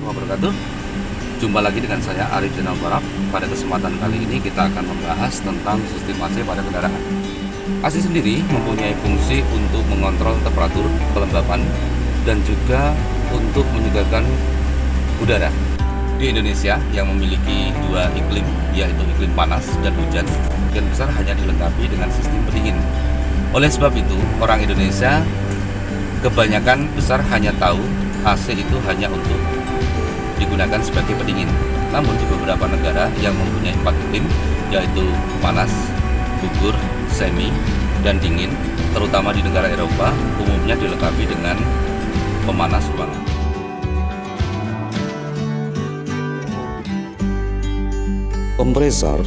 warahmatullahi wabarakatuh. Jumpa lagi dengan saya Arif Jenal Barap Pada kesempatan kali ini kita akan membahas tentang sistem AC pada kendaraan. AC sendiri mempunyai fungsi untuk mengontrol temperatur kelembapan Dan juga untuk menyegarkan udara Di Indonesia yang memiliki dua iklim yaitu iklim panas dan hujan Sebagian besar hanya dilengkapi dengan sistem pendingin Oleh sebab itu orang Indonesia kebanyakan besar hanya tahu AC itu hanya untuk digunakan sebagai pendingin. Namun di beberapa negara yang mempunyai empat iklim yaitu panas, gugur, semi, dan dingin, terutama di negara Eropa, umumnya dilengkapi dengan pemanas ruangan. Kompresor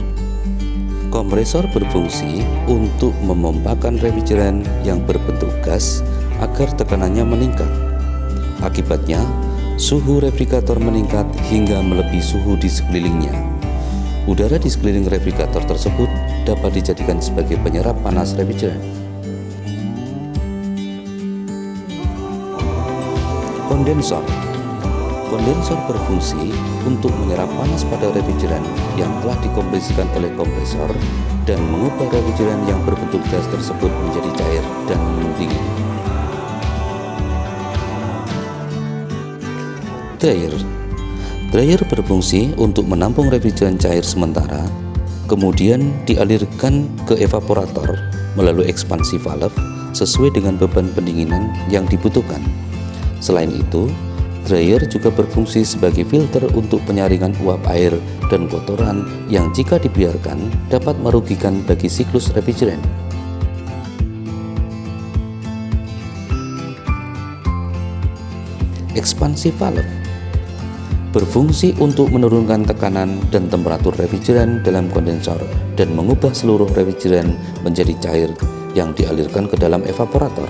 Kompresor berfungsi untuk memompakan refrigeran yang berbentuk gas agar tekanannya meningkat Akibatnya, suhu replikator meningkat hingga melebihi suhu di sekelilingnya. Udara di sekeliling replikator tersebut dapat dijadikan sebagai penyerap panas refrigeran. Kondensor Kondensor berfungsi untuk menyerap panas pada refrigeran yang telah dikompresikan oleh kompresor dan mengubah refrigeran yang berbentuk gas tersebut menjadi cair dan dingin. Dryer. Dryer berfungsi untuk menampung refrigeran cair sementara, kemudian dialirkan ke evaporator melalui ekspansi valve sesuai dengan beban pendinginan yang dibutuhkan. Selain itu, dryer juga berfungsi sebagai filter untuk penyaringan uap air dan kotoran yang jika dibiarkan dapat merugikan bagi siklus refrigeran. Ekspansi valve berfungsi untuk menurunkan tekanan dan temperatur refrigeran dalam kondensor dan mengubah seluruh refrigeran menjadi cair yang dialirkan ke dalam evaporator.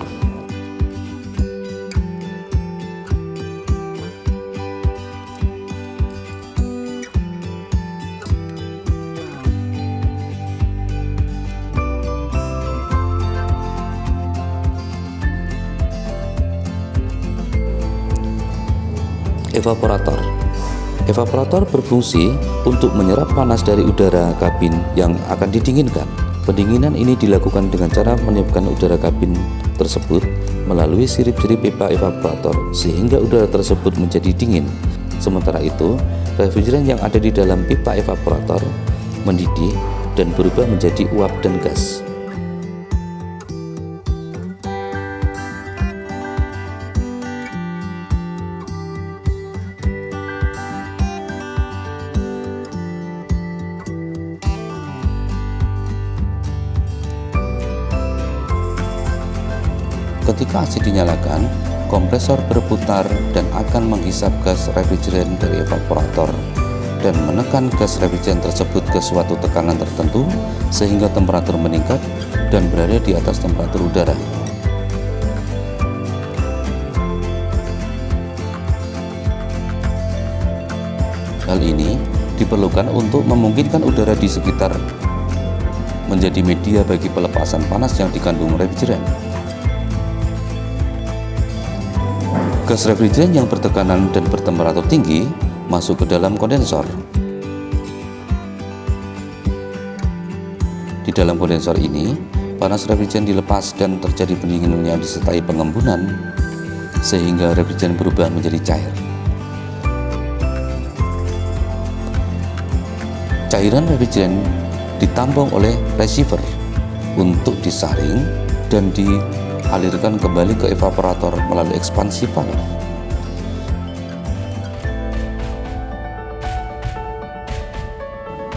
Evaporator Evaporator berfungsi untuk menyerap panas dari udara kabin yang akan didinginkan. Pendinginan ini dilakukan dengan cara meniupkan udara kabin tersebut melalui sirip-sirip pipa evaporator sehingga udara tersebut menjadi dingin. Sementara itu, refrigeran yang ada di dalam pipa evaporator mendidih dan berubah menjadi uap dan gas. Ketika AC dinyalakan, kompresor berputar dan akan menghisap gas refrigeran dari evaporator dan menekan gas refrigeran tersebut ke suatu tekanan tertentu sehingga temperatur meningkat dan berada di atas temperatur udara. Hal ini diperlukan untuk memungkinkan udara di sekitar menjadi media bagi pelepasan panas yang dikandung refrigeran. Gas refrigeran yang bertekanan dan bertemperatur tinggi masuk ke dalam kondensor. Di dalam kondensor ini, panas refrigeran dilepas dan terjadi pendinginan yang disertai pengembunan sehingga refrigeran berubah menjadi cair. Cairan refrigeran ditampung oleh receiver untuk disaring dan di alirkan kembali ke evaporator melalui ekspansi valve.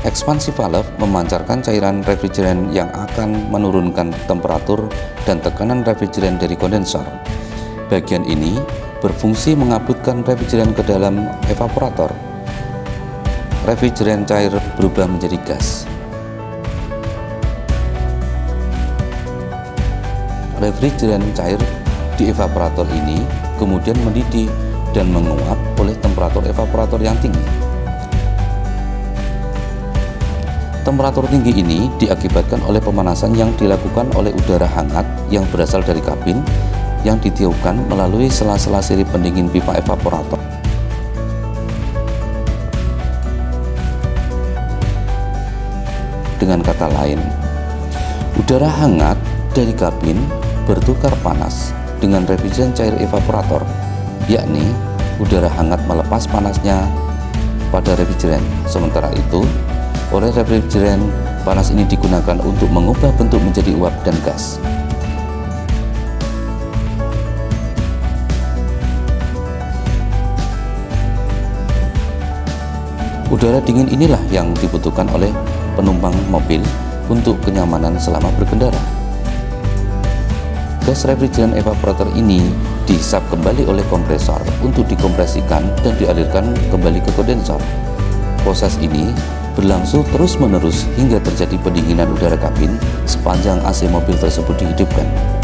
Ekspansi valve memancarkan cairan refrigeran yang akan menurunkan temperatur dan tekanan refrigeran dari kondensor. Bagian ini berfungsi mengabutkan refrigeran ke dalam evaporator. Refrigeran cair berubah menjadi gas. Averij dan cair di evaporator ini kemudian mendidih dan menguap oleh temperatur evaporator yang tinggi. Temperatur tinggi ini diakibatkan oleh pemanasan yang dilakukan oleh udara hangat yang berasal dari kabin yang ditiupkan melalui sela-sela sirip pendingin pipa evaporator. Dengan kata lain, udara hangat dari kabin bertukar panas dengan refrigeran cair evaporator, yakni udara hangat melepas panasnya pada refrigeran. Sementara itu, oleh refrigeran, panas ini digunakan untuk mengubah bentuk menjadi uap dan gas. Udara dingin inilah yang dibutuhkan oleh penumpang mobil untuk kenyamanan selama berkendara. Gas refrigeran evaporator ini dihisap kembali oleh kompresor untuk dikompresikan dan dialirkan kembali ke kondensor. Proses ini berlangsung terus-menerus hingga terjadi pendinginan udara kabin sepanjang AC mobil tersebut dihidupkan.